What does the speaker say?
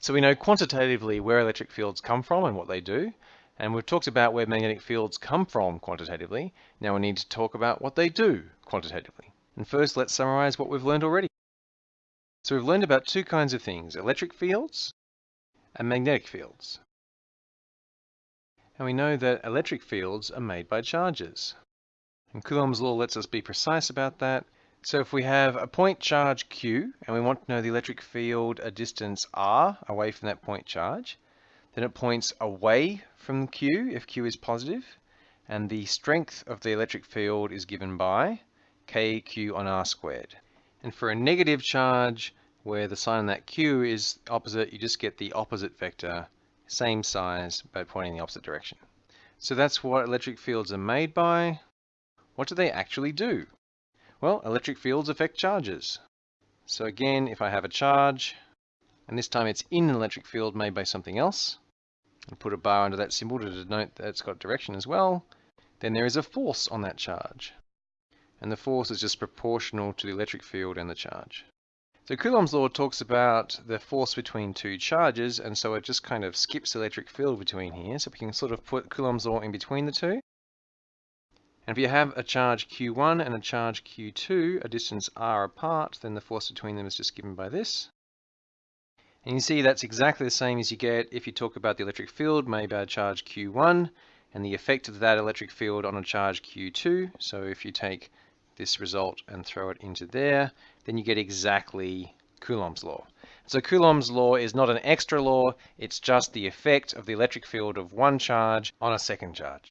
So we know quantitatively where electric fields come from and what they do. And we've talked about where magnetic fields come from quantitatively. Now we need to talk about what they do quantitatively. And first, let's summarize what we've learned already. So we've learned about two kinds of things, electric fields and magnetic fields. And we know that electric fields are made by charges. And Coulomb's law lets us be precise about that. So if we have a point charge Q and we want to know the electric field a distance r away from that point charge, then it points away from Q if Q is positive, and the strength of the electric field is given by kq on r squared. And for a negative charge, where the sign on that Q is opposite, you just get the opposite vector, same size, but pointing in the opposite direction. So that's what electric fields are made by. What do they actually do? Well, electric fields affect charges. So again, if I have a charge, and this time it's in an electric field made by something else, and put a bar under that symbol to denote that it's got direction as well, then there is a force on that charge. And the force is just proportional to the electric field and the charge. So Coulomb's law talks about the force between two charges, and so it just kind of skips electric field between here. So we can sort of put Coulomb's law in between the two. And if you have a charge q1 and a charge q2, a distance r apart, then the force between them is just given by this. And you see that's exactly the same as you get if you talk about the electric field made by a charge q1 and the effect of that electric field on a charge q2. So if you take this result and throw it into there, then you get exactly Coulomb's law. So Coulomb's law is not an extra law, it's just the effect of the electric field of one charge on a second charge.